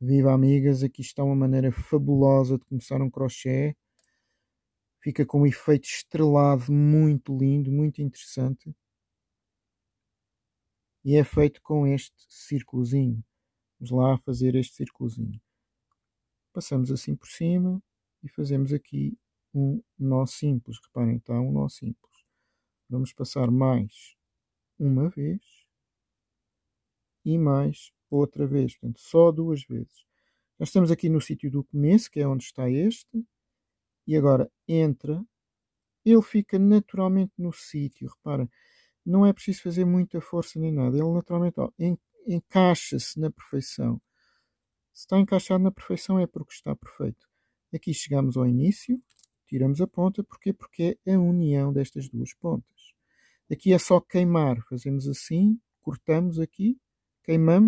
Viva amigas, aqui está uma maneira fabulosa de começar um crochê. Fica com um efeito estrelado muito lindo, muito interessante. E é feito com este círculozinho. Vamos lá fazer este círculozinho. Passamos assim por cima e fazemos aqui um nó simples. Reparem, está um nó simples. Vamos passar mais uma vez e mais outra vez. Portanto, só duas vezes. Já estamos aqui no sítio do começo, que é onde está este. E agora entra. Ele fica naturalmente no sítio. Repara, não é preciso fazer muita força nem nada. Ele naturalmente encaixa-se na perfeição. Se está encaixado na perfeição é porque está perfeito. Aqui chegamos ao início, tiramos a ponta. Porquê? Porque é a união destas duas pontas. Aqui é só queimar. Fazemos assim, cortamos aqui, queimamos